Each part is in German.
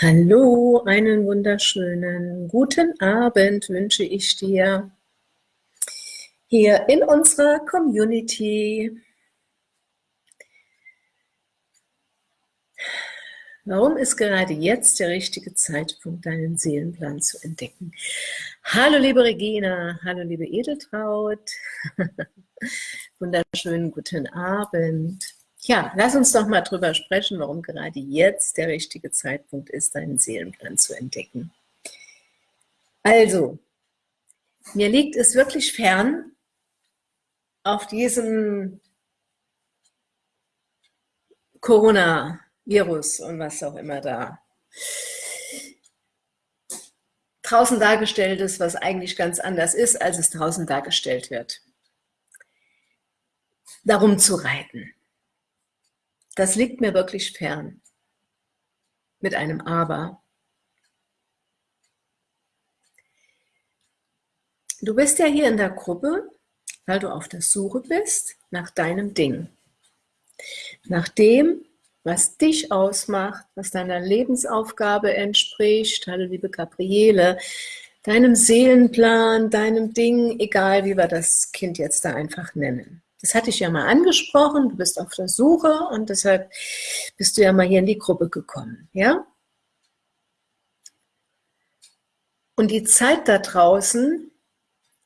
Hallo, einen wunderschönen guten Abend wünsche ich dir hier in unserer Community. Warum ist gerade jetzt der richtige Zeitpunkt, deinen Seelenplan zu entdecken? Hallo liebe Regina, hallo liebe Edeltraut, wunderschönen guten Abend. Ja, lass uns doch mal drüber sprechen, warum gerade jetzt der richtige Zeitpunkt ist, deinen Seelenplan zu entdecken. Also, mir liegt es wirklich fern, auf diesem Corona-Virus und was auch immer da draußen dargestellt ist, was eigentlich ganz anders ist, als es draußen dargestellt wird. Darum zu reiten. Das liegt mir wirklich fern. Mit einem Aber. Du bist ja hier in der Gruppe, weil du auf der Suche bist nach deinem Ding. Nach dem, was dich ausmacht, was deiner Lebensaufgabe entspricht, hallo liebe Gabriele, deinem Seelenplan, deinem Ding, egal wie wir das Kind jetzt da einfach nennen. Das hatte ich ja mal angesprochen, du bist auf der Suche und deshalb bist du ja mal hier in die Gruppe gekommen, ja? Und die Zeit da draußen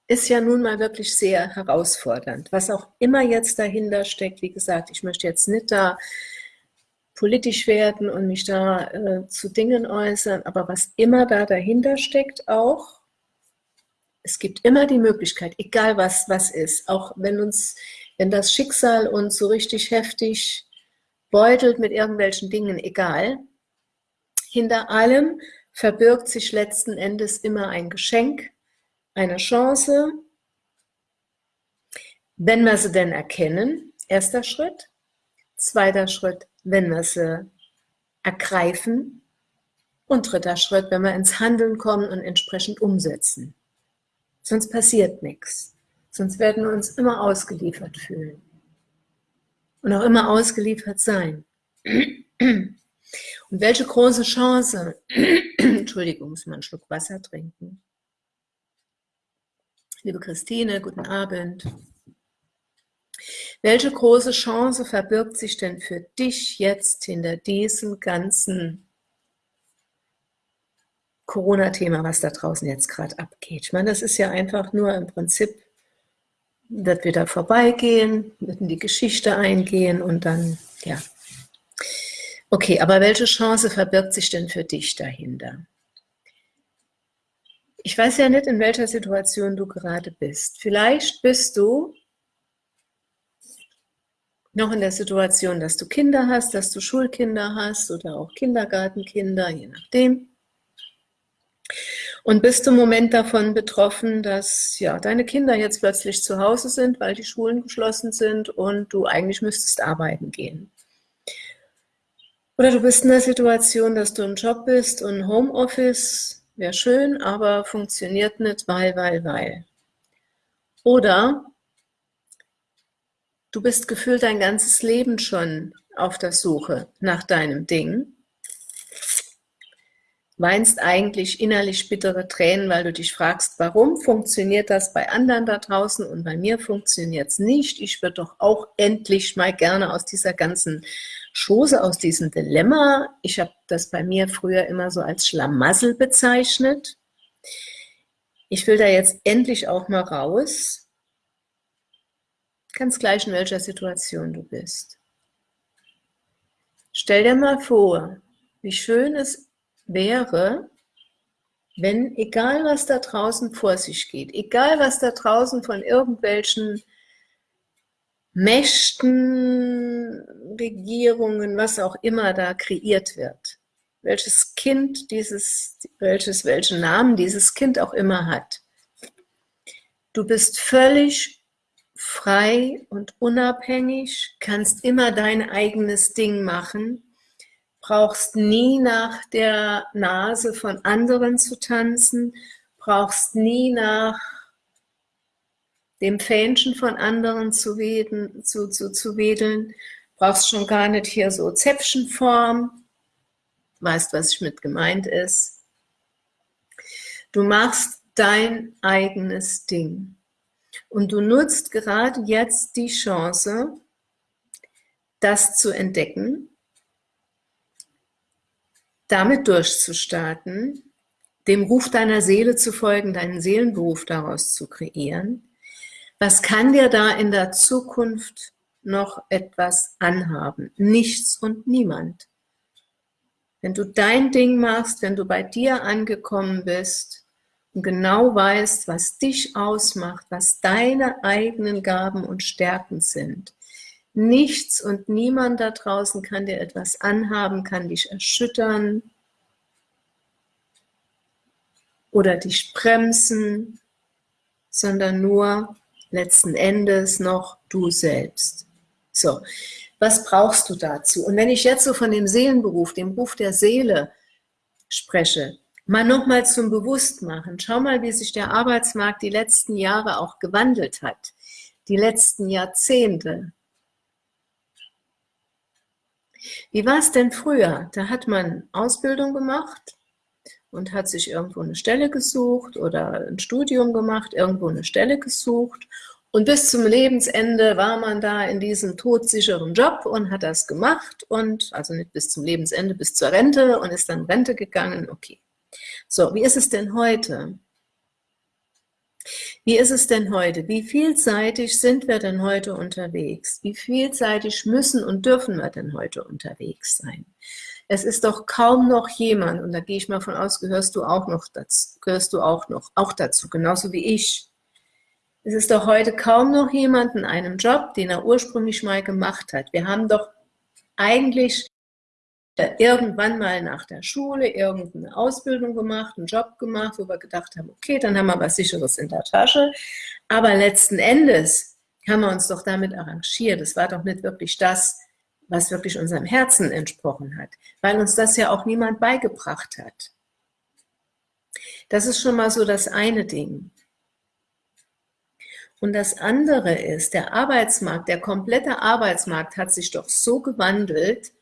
ist ja nun mal wirklich sehr herausfordernd. Was auch immer jetzt dahinter steckt, wie gesagt, ich möchte jetzt nicht da politisch werden und mich da äh, zu Dingen äußern, aber was immer da dahinter steckt auch, es gibt immer die Möglichkeit, egal was was ist, auch wenn uns wenn das Schicksal uns so richtig heftig beutelt mit irgendwelchen Dingen, egal, hinter allem verbirgt sich letzten Endes immer ein Geschenk, eine Chance, wenn wir sie denn erkennen, erster Schritt. Zweiter Schritt, wenn wir sie ergreifen. Und dritter Schritt, wenn wir ins Handeln kommen und entsprechend umsetzen. Sonst passiert nichts. Sonst werden wir uns immer ausgeliefert fühlen. Und auch immer ausgeliefert sein. Und welche große Chance, Entschuldigung, muss man einen Schluck Wasser trinken. Liebe Christine, guten Abend. Welche große Chance verbirgt sich denn für dich jetzt hinter diesem ganzen Corona-Thema, was da draußen jetzt gerade abgeht? Ich meine, das ist ja einfach nur im Prinzip wird wieder vorbeigehen, wird in die Geschichte eingehen und dann, ja. Okay, aber welche Chance verbirgt sich denn für dich dahinter? Ich weiß ja nicht, in welcher Situation du gerade bist. Vielleicht bist du noch in der Situation, dass du Kinder hast, dass du Schulkinder hast oder auch Kindergartenkinder, je nachdem. Und bist du im Moment davon betroffen, dass ja, deine Kinder jetzt plötzlich zu Hause sind, weil die Schulen geschlossen sind und du eigentlich müsstest arbeiten gehen? Oder du bist in der Situation, dass du im Job bist und Homeoffice wäre schön, aber funktioniert nicht, weil, weil, weil. Oder du bist gefühlt dein ganzes Leben schon auf der Suche nach deinem Ding weinst eigentlich innerlich bittere Tränen, weil du dich fragst, warum funktioniert das bei anderen da draußen und bei mir funktioniert es nicht. Ich würde doch auch endlich mal gerne aus dieser ganzen Chose, aus diesem Dilemma, ich habe das bei mir früher immer so als Schlamassel bezeichnet. Ich will da jetzt endlich auch mal raus. Ganz gleich in welcher Situation du bist. Stell dir mal vor, wie schön es wäre, wenn, egal was da draußen vor sich geht, egal was da draußen von irgendwelchen Mächten, Regierungen, was auch immer da kreiert wird, welches Kind dieses, welches, welchen Namen dieses Kind auch immer hat. Du bist völlig frei und unabhängig, kannst immer dein eigenes Ding machen brauchst nie nach der Nase von anderen zu tanzen, brauchst nie nach dem Fähnchen von anderen zu, weden, zu, zu, zu wedeln, Brauchst schon gar nicht hier so Zäpfchenform. Weißt, was ich mit gemeint ist. Du machst dein eigenes Ding. Und du nutzt gerade jetzt die Chance, das zu entdecken, damit durchzustarten, dem Ruf deiner Seele zu folgen, deinen Seelenberuf daraus zu kreieren. Was kann dir da in der Zukunft noch etwas anhaben? Nichts und niemand. Wenn du dein Ding machst, wenn du bei dir angekommen bist und genau weißt, was dich ausmacht, was deine eigenen Gaben und Stärken sind, Nichts und niemand da draußen kann dir etwas anhaben, kann dich erschüttern oder dich bremsen, sondern nur letzten Endes noch du selbst. So, was brauchst du dazu? Und wenn ich jetzt so von dem Seelenberuf, dem Ruf der Seele spreche, mal nochmal zum Bewusstmachen. Schau mal, wie sich der Arbeitsmarkt die letzten Jahre auch gewandelt hat. Die letzten Jahrzehnte. Wie war es denn früher? Da hat man Ausbildung gemacht und hat sich irgendwo eine Stelle gesucht oder ein Studium gemacht, irgendwo eine Stelle gesucht und bis zum Lebensende war man da in diesem todsicheren Job und hat das gemacht und, also nicht bis zum Lebensende, bis zur Rente und ist dann Rente gegangen, okay. So, wie ist es denn heute? Wie ist es denn heute? Wie vielseitig sind wir denn heute unterwegs? Wie vielseitig müssen und dürfen wir denn heute unterwegs sein? Es ist doch kaum noch jemand, und da gehe ich mal von aus, gehörst du auch noch dazu, gehörst du auch noch, auch dazu, genauso wie ich. Es ist doch heute kaum noch jemand in einem Job, den er ursprünglich mal gemacht hat. Wir haben doch eigentlich irgendwann mal nach der Schule irgendeine Ausbildung gemacht, einen Job gemacht, wo wir gedacht haben, okay, dann haben wir was Sicheres in der Tasche. Aber letzten Endes haben wir uns doch damit arrangiert. Es war doch nicht wirklich das, was wirklich unserem Herzen entsprochen hat, weil uns das ja auch niemand beigebracht hat. Das ist schon mal so das eine Ding. Und das andere ist, der Arbeitsmarkt, der komplette Arbeitsmarkt hat sich doch so gewandelt,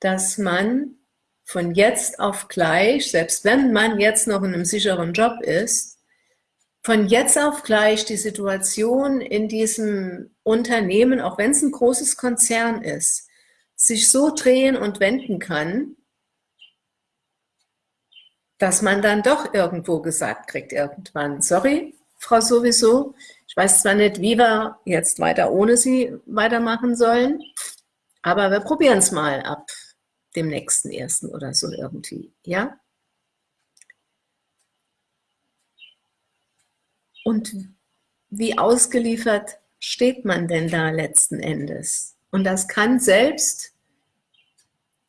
dass man von jetzt auf gleich, selbst wenn man jetzt noch in einem sicheren Job ist, von jetzt auf gleich die Situation in diesem Unternehmen, auch wenn es ein großes Konzern ist, sich so drehen und wenden kann, dass man dann doch irgendwo gesagt kriegt irgendwann, sorry, Frau sowieso, ich weiß zwar nicht, wie wir jetzt weiter ohne Sie weitermachen sollen, aber wir probieren es mal ab dem nächsten ersten oder so irgendwie, ja? Und wie ausgeliefert steht man denn da letzten Endes? Und das kann selbst,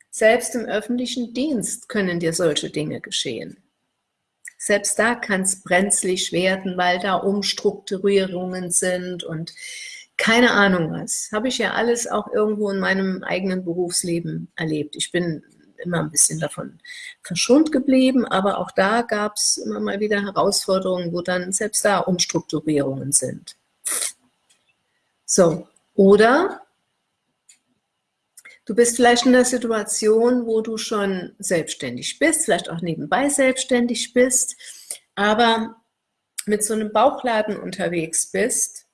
selbst im öffentlichen Dienst können dir solche Dinge geschehen. Selbst da kann es brenzlig werden, weil da Umstrukturierungen sind und keine Ahnung was. Habe ich ja alles auch irgendwo in meinem eigenen Berufsleben erlebt. Ich bin immer ein bisschen davon verschont geblieben, aber auch da gab es immer mal wieder Herausforderungen, wo dann selbst da Umstrukturierungen sind. So, oder du bist vielleicht in der Situation, wo du schon selbstständig bist, vielleicht auch nebenbei selbstständig bist, aber mit so einem Bauchladen unterwegs bist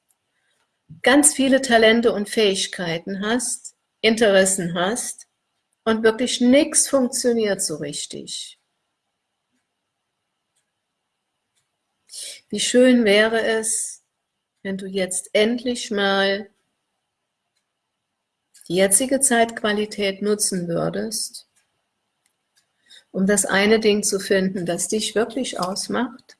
ganz viele Talente und Fähigkeiten hast, Interessen hast und wirklich nichts funktioniert so richtig. Wie schön wäre es, wenn du jetzt endlich mal die jetzige Zeitqualität nutzen würdest, um das eine Ding zu finden, das dich wirklich ausmacht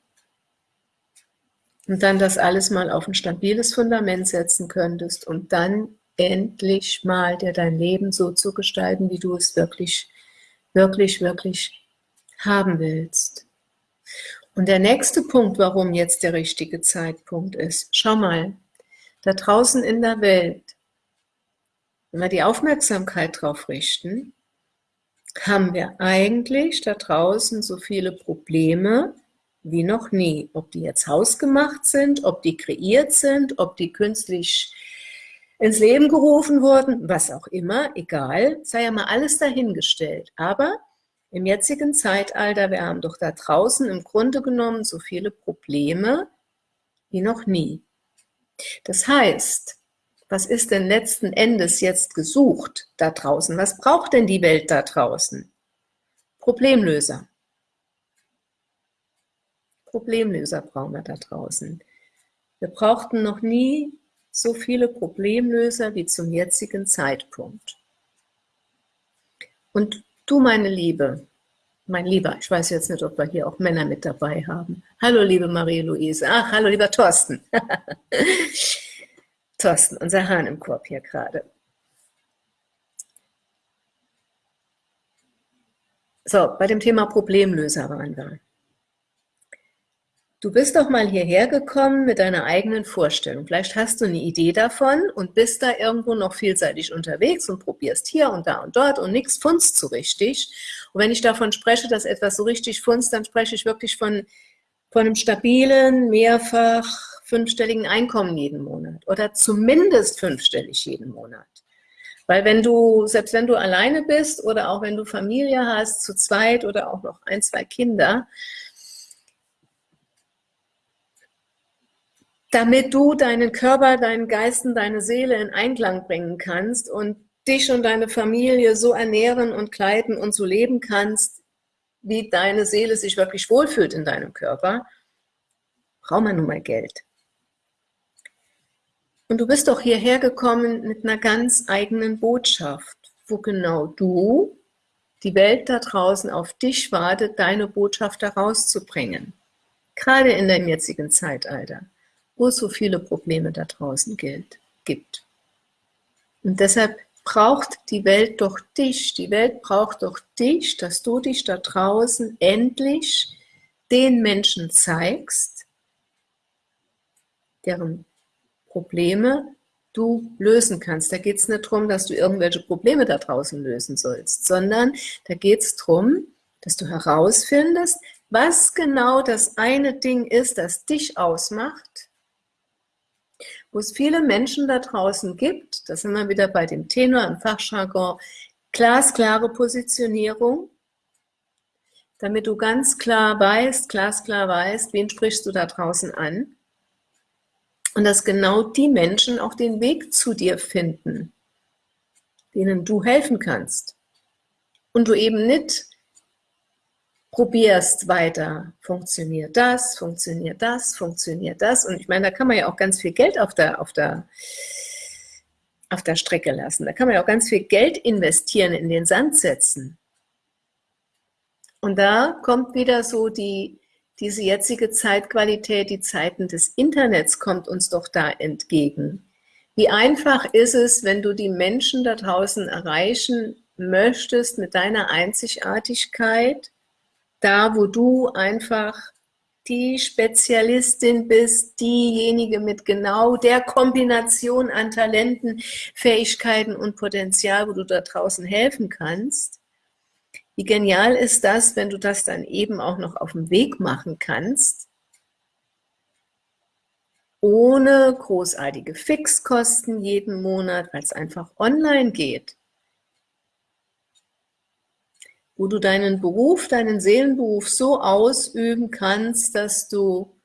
und dann das alles mal auf ein stabiles Fundament setzen könntest und dann endlich mal dir dein Leben so zu gestalten, wie du es wirklich, wirklich, wirklich haben willst. Und der nächste Punkt, warum jetzt der richtige Zeitpunkt ist, schau mal, da draußen in der Welt, wenn wir die Aufmerksamkeit drauf richten, haben wir eigentlich da draußen so viele Probleme, wie noch nie. Ob die jetzt hausgemacht sind, ob die kreiert sind, ob die künstlich ins Leben gerufen wurden, was auch immer, egal, sei ja mal alles dahingestellt. Aber im jetzigen Zeitalter, wir haben doch da draußen im Grunde genommen so viele Probleme wie noch nie. Das heißt, was ist denn letzten Endes jetzt gesucht da draußen? Was braucht denn die Welt da draußen? Problemlöser. Problemlöser brauchen wir da draußen. Wir brauchten noch nie so viele Problemlöser wie zum jetzigen Zeitpunkt. Und du, meine Liebe, mein Lieber, ich weiß jetzt nicht, ob wir hier auch Männer mit dabei haben. Hallo, liebe Marie-Louise. Ach, hallo, lieber Thorsten. Thorsten, unser Hahn im Korb hier gerade. So, bei dem Thema Problemlöser waren wir. Du bist doch mal hierher gekommen mit deiner eigenen Vorstellung. Vielleicht hast du eine Idee davon und bist da irgendwo noch vielseitig unterwegs und probierst hier und da und dort und nichts funzt so richtig. Und wenn ich davon spreche, dass etwas so richtig funzt, dann spreche ich wirklich von, von einem stabilen, mehrfach fünfstelligen Einkommen jeden Monat oder zumindest fünfstellig jeden Monat. Weil wenn du, selbst wenn du alleine bist oder auch wenn du Familie hast, zu zweit oder auch noch ein, zwei Kinder, damit du deinen Körper, deinen Geisten, deine Seele in Einklang bringen kannst und dich und deine Familie so ernähren und kleiden und so leben kannst, wie deine Seele sich wirklich wohlfühlt in deinem Körper, braucht man nun mal Geld. Und du bist doch hierher gekommen mit einer ganz eigenen Botschaft, wo genau du, die Welt da draußen auf dich wartet, deine Botschaft herauszubringen. Gerade in deinem jetzigen Zeitalter wo es so viele Probleme da draußen gilt, gibt. Und deshalb braucht die Welt doch dich, die Welt braucht doch dich, dass du dich da draußen endlich den Menschen zeigst, deren Probleme du lösen kannst. Da geht es nicht darum, dass du irgendwelche Probleme da draußen lösen sollst, sondern da geht es darum, dass du herausfindest, was genau das eine Ding ist, das dich ausmacht wo es viele Menschen da draußen gibt, da sind wir wieder bei dem Tenor im Fachjargon, glasklare Positionierung, damit du ganz klar weißt, glasklar weißt, wen sprichst du da draußen an. Und dass genau die Menschen auch den Weg zu dir finden, denen du helfen kannst. Und du eben nicht probierst weiter, funktioniert das, funktioniert das, funktioniert das. Und ich meine, da kann man ja auch ganz viel Geld auf der, auf der, auf der Strecke lassen. Da kann man ja auch ganz viel Geld investieren, in den Sand setzen. Und da kommt wieder so die, diese jetzige Zeitqualität, die Zeiten des Internets kommt uns doch da entgegen. Wie einfach ist es, wenn du die Menschen da draußen erreichen möchtest mit deiner Einzigartigkeit, da, wo du einfach die Spezialistin bist, diejenige mit genau der Kombination an Talenten, Fähigkeiten und Potenzial, wo du da draußen helfen kannst. Wie genial ist das, wenn du das dann eben auch noch auf dem Weg machen kannst, ohne großartige Fixkosten jeden Monat, weil es einfach online geht wo du deinen Beruf, deinen Seelenberuf so ausüben kannst, dass du,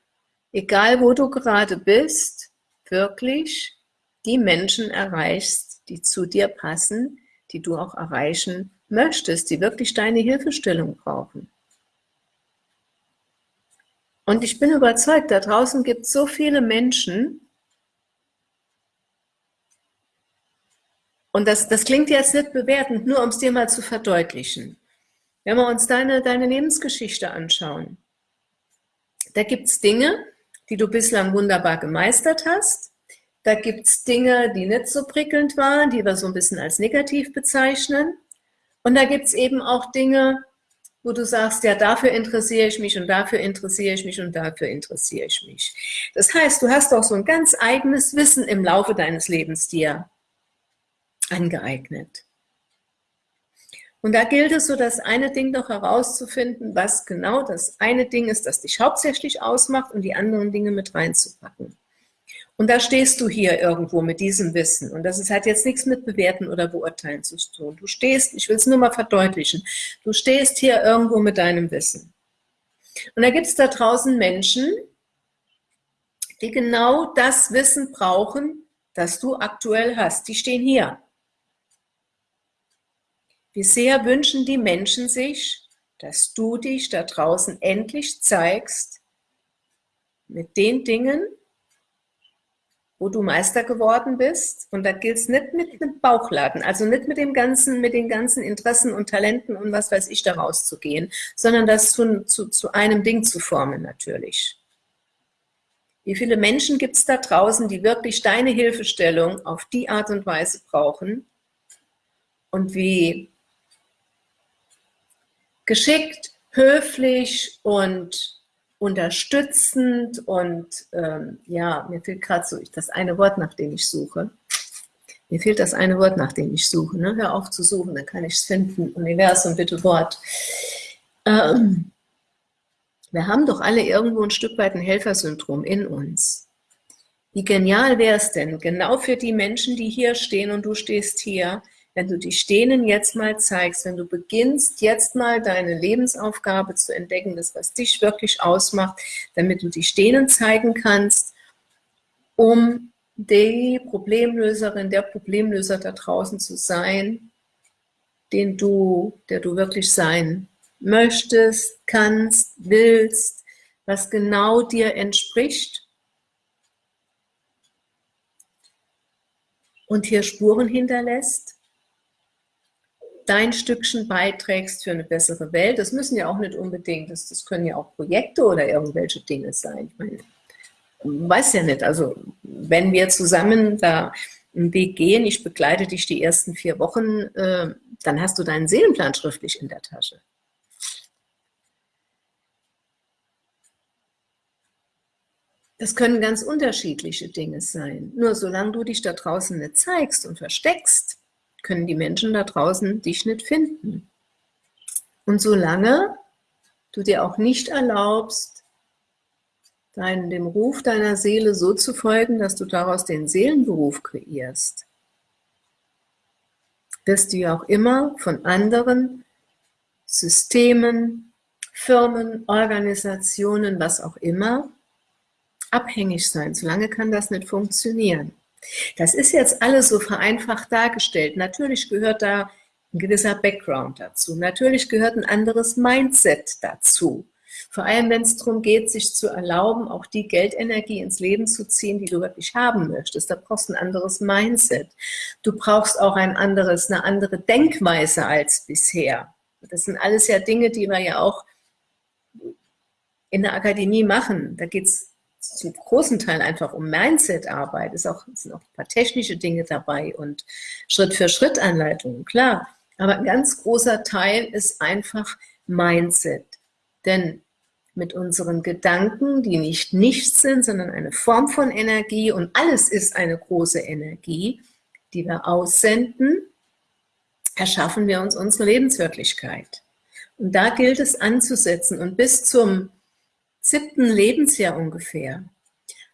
egal wo du gerade bist, wirklich die Menschen erreichst, die zu dir passen, die du auch erreichen möchtest, die wirklich deine Hilfestellung brauchen. Und ich bin überzeugt, da draußen gibt es so viele Menschen, und das, das klingt jetzt nicht bewertend, nur um es dir mal zu verdeutlichen. Wenn wir uns deine, deine Lebensgeschichte anschauen, da gibt es Dinge, die du bislang wunderbar gemeistert hast. Da gibt es Dinge, die nicht so prickelnd waren, die wir so ein bisschen als negativ bezeichnen. Und da gibt es eben auch Dinge, wo du sagst, ja, dafür interessiere ich mich und dafür interessiere ich mich und dafür interessiere ich mich. Das heißt, du hast auch so ein ganz eigenes Wissen im Laufe deines Lebens dir angeeignet. Und da gilt es so, das eine Ding doch herauszufinden, was genau das eine Ding ist, das dich hauptsächlich ausmacht und die anderen Dinge mit reinzupacken. Und da stehst du hier irgendwo mit diesem Wissen. Und das ist, hat jetzt nichts mit Bewerten oder Beurteilen zu tun. Du stehst, ich will es nur mal verdeutlichen, du stehst hier irgendwo mit deinem Wissen. Und da gibt es da draußen Menschen, die genau das Wissen brauchen, das du aktuell hast. Die stehen hier. Wie sehr wünschen die Menschen sich, dass du dich da draußen endlich zeigst mit den Dingen, wo du Meister geworden bist. Und da gilt es nicht mit einem Bauchladen, also nicht mit dem ganzen, mit den ganzen Interessen und Talenten und was weiß ich daraus zu gehen, sondern das zu, zu, zu einem Ding zu formen natürlich. Wie viele Menschen gibt es da draußen, die wirklich deine Hilfestellung auf die Art und Weise brauchen? Und wie geschickt, höflich und unterstützend und ähm, ja, mir fehlt gerade so das eine Wort, nach dem ich suche. Mir fehlt das eine Wort, nach dem ich suche. Ne? Hör auf zu suchen, dann kann ich es finden. Universum, bitte Wort. Ähm, wir haben doch alle irgendwo ein Stück weit ein Helfersyndrom in uns. Wie genial wäre es denn, genau für die Menschen, die hier stehen und du stehst hier, wenn du dich denen jetzt mal zeigst, wenn du beginnst, jetzt mal deine Lebensaufgabe zu entdecken, das, was dich wirklich ausmacht, damit du dich denen zeigen kannst, um die Problemlöserin, der Problemlöser da draußen zu sein, den du, der du wirklich sein möchtest, kannst, willst, was genau dir entspricht. Und hier Spuren hinterlässt dein Stückchen beiträgst für eine bessere Welt. Das müssen ja auch nicht unbedingt, das, das können ja auch Projekte oder irgendwelche Dinge sein. Ich meine, weiß ja nicht, also wenn wir zusammen da einen Weg gehen, ich begleite dich die ersten vier Wochen, äh, dann hast du deinen Seelenplan schriftlich in der Tasche. Das können ganz unterschiedliche Dinge sein. Nur solange du dich da draußen nicht zeigst und versteckst, können die Menschen da draußen dich nicht finden. Und solange du dir auch nicht erlaubst, dein, dem Ruf deiner Seele so zu folgen, dass du daraus den Seelenberuf kreierst, wirst du ja auch immer von anderen Systemen, Firmen, Organisationen, was auch immer, abhängig sein. Solange kann das nicht funktionieren. Das ist jetzt alles so vereinfacht dargestellt. Natürlich gehört da ein gewisser Background dazu. Natürlich gehört ein anderes Mindset dazu. Vor allem, wenn es darum geht, sich zu erlauben, auch die Geldenergie ins Leben zu ziehen, die du wirklich haben möchtest. Da brauchst du ein anderes Mindset. Du brauchst auch ein anderes, eine andere Denkweise als bisher. Das sind alles ja Dinge, die wir ja auch in der Akademie machen. Da geht es zum großen Teil einfach um Mindset-Arbeit, es sind auch ein paar technische Dinge dabei und Schritt-für-Schritt-Anleitungen, klar. Aber ein ganz großer Teil ist einfach Mindset. Denn mit unseren Gedanken, die nicht nichts sind, sondern eine Form von Energie und alles ist eine große Energie, die wir aussenden, erschaffen wir uns unsere Lebenswirklichkeit. Und da gilt es anzusetzen und bis zum siebten Lebensjahr ungefähr,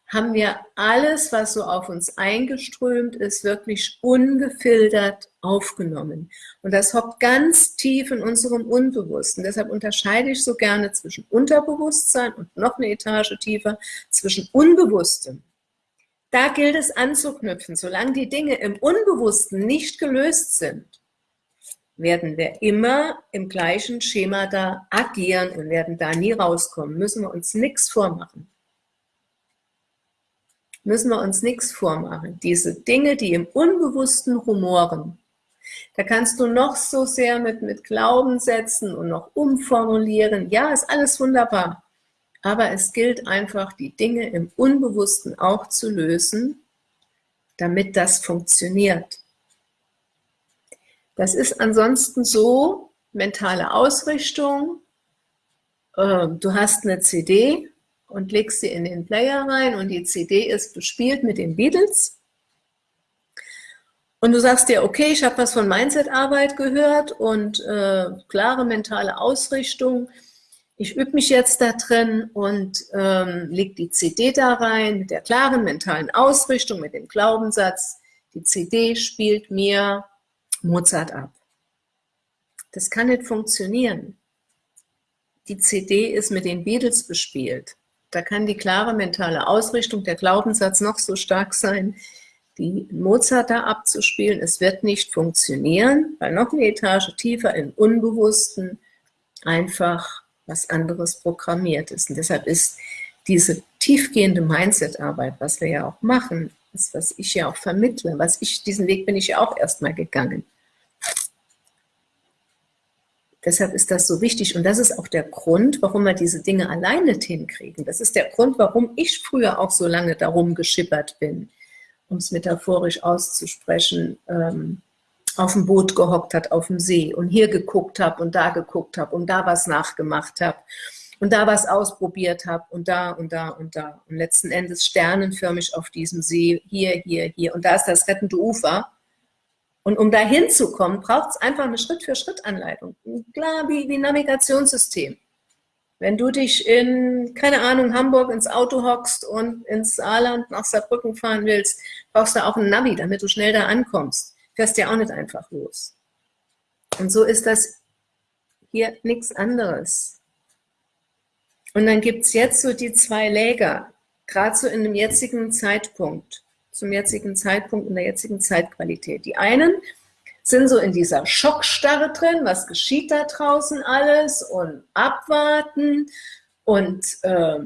haben wir alles, was so auf uns eingeströmt ist, wirklich ungefiltert aufgenommen. Und das hockt ganz tief in unserem Unbewussten. Deshalb unterscheide ich so gerne zwischen Unterbewusstsein und noch eine Etage tiefer, zwischen Unbewusstem. Da gilt es anzuknüpfen. Solange die Dinge im Unbewussten nicht gelöst sind, werden wir immer im gleichen Schema da agieren und werden da nie rauskommen. Müssen wir uns nichts vormachen. Müssen wir uns nichts vormachen. Diese Dinge, die im Unbewussten rumoren, da kannst du noch so sehr mit, mit Glaubenssätzen und noch umformulieren. Ja, ist alles wunderbar. Aber es gilt einfach, die Dinge im Unbewussten auch zu lösen, damit das funktioniert. Das ist ansonsten so, mentale Ausrichtung, ähm, du hast eine CD und legst sie in den Player rein und die CD ist bespielt mit den Beatles und du sagst dir, okay, ich habe was von Mindset-Arbeit gehört und äh, klare mentale Ausrichtung. ich übe mich jetzt da drin und ähm, leg die CD da rein mit der klaren mentalen Ausrichtung, mit dem Glaubenssatz, die CD spielt mir Mozart ab. Das kann nicht funktionieren. Die CD ist mit den Beatles bespielt. Da kann die klare mentale Ausrichtung, der Glaubenssatz noch so stark sein, die Mozart da abzuspielen. Es wird nicht funktionieren, weil noch eine Etage tiefer im Unbewussten einfach was anderes programmiert ist. Und deshalb ist diese tiefgehende Mindset-Arbeit, was wir ja auch machen, das, was ich ja auch vermittle, was ich, diesen Weg bin ich ja auch erstmal gegangen. Deshalb ist das so wichtig und das ist auch der Grund, warum wir diese Dinge alleine hinkriegen. Das ist der Grund, warum ich früher auch so lange darum geschippert bin, um es metaphorisch auszusprechen, ähm, auf dem Boot gehockt hat, auf dem See und hier geguckt habe und da geguckt habe und da was nachgemacht habe und da was ausprobiert habe und da und da und da. Und letzten Endes sternenförmig auf diesem See, hier, hier, hier. Und da ist das rettende Ufer und um da hinzukommen, braucht es einfach eine Schritt-für-Schritt-Anleitung, klar wie, wie Navigationssystem. Wenn du dich in, keine Ahnung, Hamburg ins Auto hockst und ins Saarland nach Saarbrücken fahren willst, brauchst du auch ein Navi, damit du schnell da ankommst fährst ja auch nicht einfach los. Und so ist das hier nichts anderes. Und dann gibt es jetzt so die zwei Läger, gerade so in dem jetzigen Zeitpunkt, zum jetzigen Zeitpunkt, in der jetzigen Zeitqualität. Die einen sind so in dieser Schockstarre drin, was geschieht da draußen alles und abwarten und äh,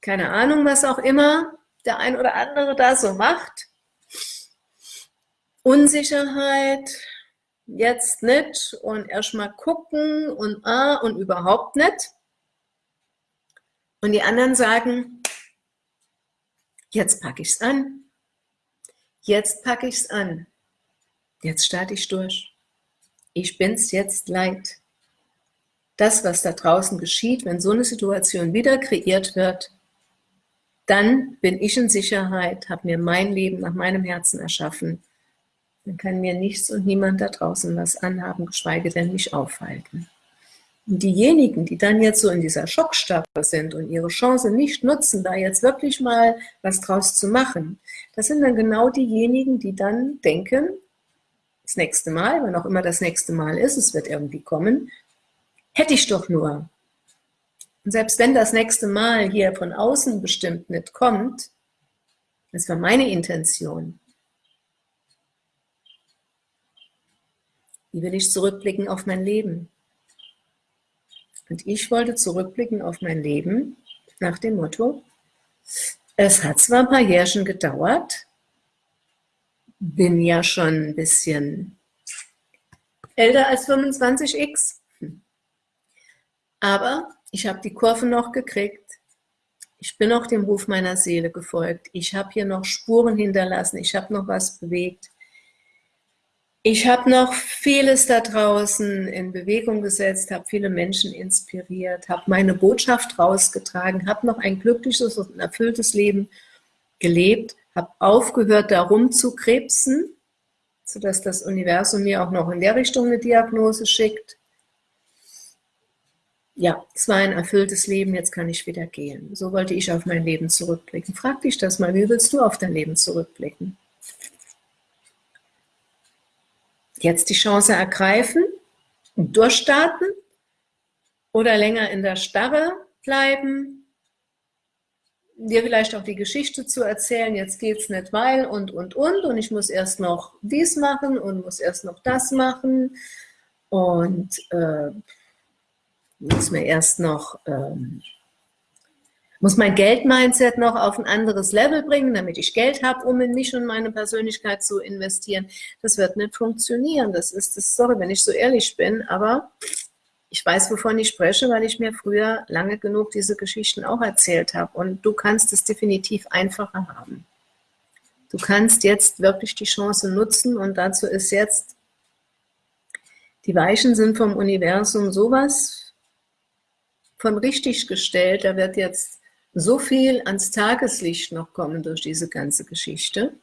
keine Ahnung, was auch immer der ein oder andere da so macht. Unsicherheit, jetzt nicht und erstmal gucken und ah und überhaupt nicht. Und die anderen sagen, jetzt packe ich es an. Jetzt packe ich es an. Jetzt starte ich durch. Ich bin es jetzt leid. Das, was da draußen geschieht, wenn so eine Situation wieder kreiert wird, dann bin ich in Sicherheit, habe mir mein Leben nach meinem Herzen erschaffen dann kann mir nichts und niemand da draußen was anhaben, geschweige denn mich aufhalten. Und diejenigen, die dann jetzt so in dieser Schockstarre sind und ihre Chance nicht nutzen, da jetzt wirklich mal was draus zu machen, das sind dann genau diejenigen, die dann denken, das nächste Mal, wann auch immer das nächste Mal ist, es wird irgendwie kommen, hätte ich doch nur. Und selbst wenn das nächste Mal hier von außen bestimmt nicht kommt, das war meine Intention, Wie will ich zurückblicken auf mein Leben? Und ich wollte zurückblicken auf mein Leben nach dem Motto, es hat zwar ein paar Jährchen gedauert, bin ja schon ein bisschen älter als 25x, aber ich habe die Kurve noch gekriegt, ich bin auch dem Ruf meiner Seele gefolgt, ich habe hier noch Spuren hinterlassen, ich habe noch was bewegt, ich habe noch vieles da draußen in Bewegung gesetzt, habe viele Menschen inspiriert, habe meine Botschaft rausgetragen, habe noch ein glückliches und erfülltes Leben gelebt, habe aufgehört, darum zu krebsen, sodass das Universum mir auch noch in der Richtung eine Diagnose schickt. Ja, es war ein erfülltes Leben, jetzt kann ich wieder gehen. So wollte ich auf mein Leben zurückblicken. Frag dich das mal, wie willst du auf dein Leben zurückblicken? Jetzt die Chance ergreifen und durchstarten oder länger in der Starre bleiben, dir vielleicht auch die Geschichte zu erzählen, jetzt geht es nicht, weil und, und, und und ich muss erst noch dies machen und muss erst noch das machen und äh, muss mir erst noch ähm, muss mein Geld-Mindset noch auf ein anderes Level bringen, damit ich Geld habe, um in mich und meine Persönlichkeit zu investieren. Das wird nicht funktionieren. Das ist das, sorry, wenn ich so ehrlich bin, aber ich weiß, wovon ich spreche, weil ich mir früher lange genug diese Geschichten auch erzählt habe. Und du kannst es definitiv einfacher haben. Du kannst jetzt wirklich die Chance nutzen und dazu ist jetzt, die Weichen sind vom Universum sowas von richtig gestellt, da wird jetzt so viel ans Tageslicht noch kommen durch diese ganze Geschichte.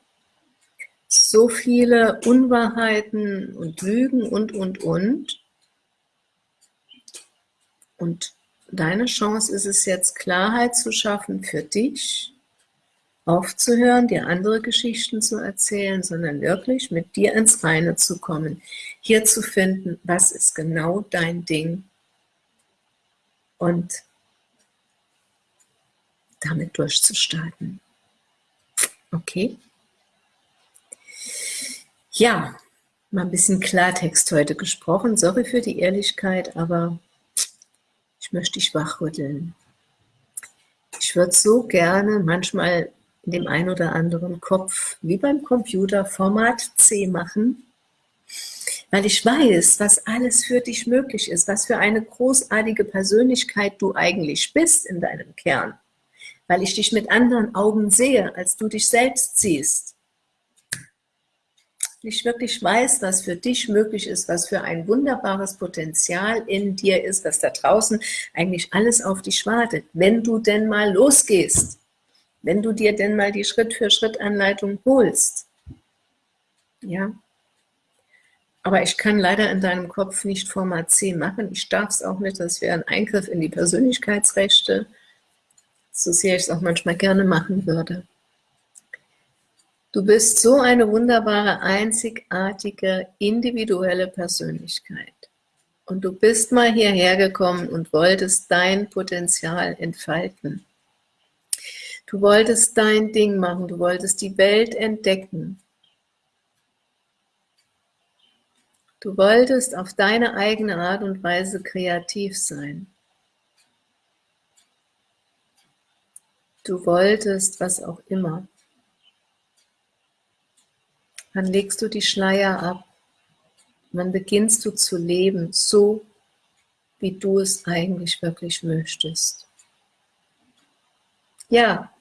So viele Unwahrheiten und Lügen und, und, und. Und deine Chance ist es jetzt, Klarheit zu schaffen für dich, aufzuhören, dir andere Geschichten zu erzählen, sondern wirklich mit dir ins Reine zu kommen, hier zu finden, was ist genau dein Ding und damit durchzustarten. Okay? Ja, mal ein bisschen Klartext heute gesprochen. Sorry für die Ehrlichkeit, aber ich möchte dich wachrütteln. Ich würde so gerne manchmal in dem einen oder anderen Kopf, wie beim Computer, Format C machen, weil ich weiß, was alles für dich möglich ist, was für eine großartige Persönlichkeit du eigentlich bist in deinem Kern, weil ich dich mit anderen Augen sehe, als du dich selbst siehst. Ich wirklich weiß, was für dich möglich ist, was für ein wunderbares Potenzial in dir ist, was da draußen eigentlich alles auf dich wartet, wenn du denn mal losgehst wenn du dir denn mal die Schritt-für-Schritt-Anleitung holst. Ja. Aber ich kann leider in deinem Kopf nicht Format C machen. Ich darf es auch nicht. Das wäre ein Eingriff in die Persönlichkeitsrechte. So sehr ich es auch manchmal gerne machen würde. Du bist so eine wunderbare, einzigartige, individuelle Persönlichkeit. Und du bist mal hierher gekommen und wolltest dein Potenzial entfalten. Du wolltest dein Ding machen, du wolltest die Welt entdecken. Du wolltest auf deine eigene Art und Weise kreativ sein. Du wolltest was auch immer. Dann legst du die Schleier ab. Dann beginnst du zu leben, so wie du es eigentlich wirklich möchtest. Ja,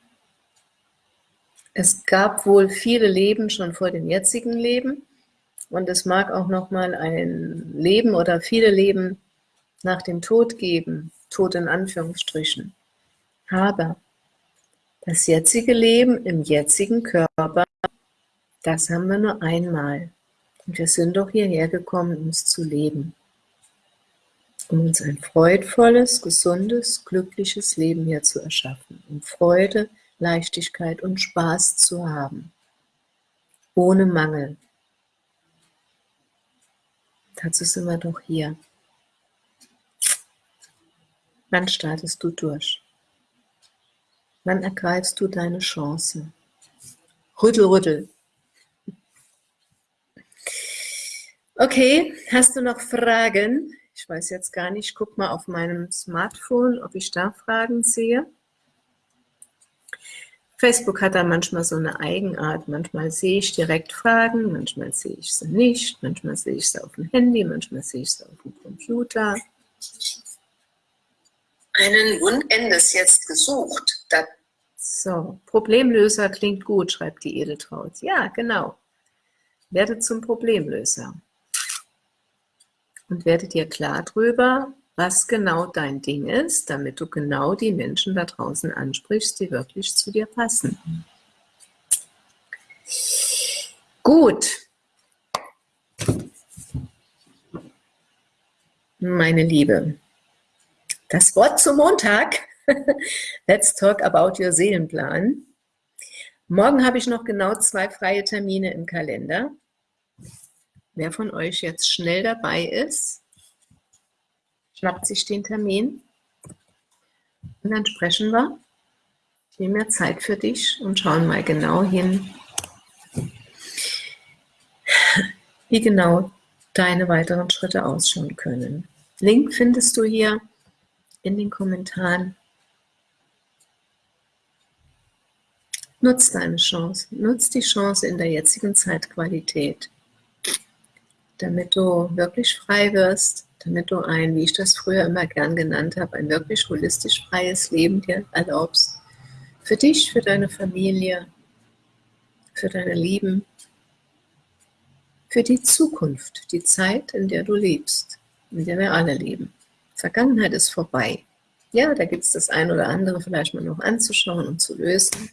es gab wohl viele Leben schon vor dem jetzigen Leben und es mag auch noch mal ein Leben oder viele Leben nach dem Tod geben, Tod in Anführungsstrichen. Aber das jetzige Leben im jetzigen Körper, das haben wir nur einmal. Und wir sind doch hierher gekommen, um es zu leben. Um uns ein freudvolles, gesundes, glückliches Leben hier zu erschaffen. Um Freude, Leichtigkeit und Spaß zu haben, ohne Mangel. Dazu sind wir doch hier. Wann startest du durch? Wann ergreifst du deine Chance? Rüttel, rüttel. Okay, hast du noch Fragen? Ich weiß jetzt gar nicht, guck mal auf meinem Smartphone, ob ich da Fragen sehe. Facebook hat da manchmal so eine Eigenart. Manchmal sehe ich direkt Fragen, manchmal sehe ich sie nicht, manchmal sehe ich sie auf dem Handy, manchmal sehe ich sie auf dem Computer. Einen Wundendes jetzt gesucht. Das so, Problemlöser klingt gut, schreibt die Edeltraut. Ja, genau. Werde zum Problemlöser. Und werde dir klar drüber, was genau dein Ding ist, damit du genau die Menschen da draußen ansprichst, die wirklich zu dir passen. Gut. Meine Liebe, das Wort zum Montag. Let's talk about your Seelenplan. Morgen habe ich noch genau zwei freie Termine im Kalender. Wer von euch jetzt schnell dabei ist, schnappt sich den Termin und dann sprechen wir. Ich nehme mir Zeit für dich und schauen mal genau hin, wie genau deine weiteren Schritte ausschauen können. Link findest du hier in den Kommentaren. Nutz deine Chance, nutz die Chance in der jetzigen Zeitqualität, damit du wirklich frei wirst damit du ein, wie ich das früher immer gern genannt habe, ein wirklich holistisch freies Leben dir erlaubst. Für dich, für deine Familie, für deine Lieben, für die Zukunft, die Zeit, in der du lebst, in der wir alle leben. Vergangenheit ist vorbei. Ja, da gibt es das ein oder andere vielleicht mal noch anzuschauen und zu lösen.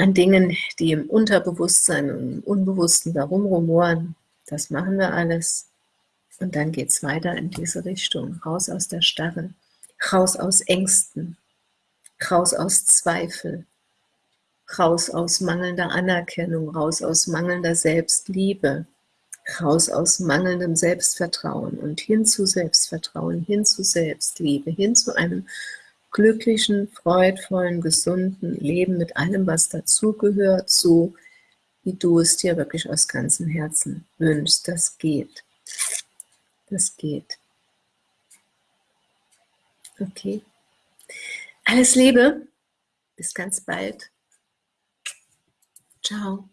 An Dingen, die im Unterbewusstsein und im Unbewussten darum rumoren, das machen wir alles. Und dann geht es weiter in diese Richtung, raus aus der Starre, raus aus Ängsten, raus aus Zweifel, raus aus mangelnder Anerkennung, raus aus mangelnder Selbstliebe, raus aus mangelndem Selbstvertrauen. Und hin zu Selbstvertrauen, hin zu Selbstliebe, hin zu einem glücklichen, freudvollen, gesunden Leben mit allem, was dazugehört, so wie du es dir wirklich aus ganzem Herzen wünschst. Das geht. Das geht. Okay. Alles Liebe. Bis ganz bald. Ciao.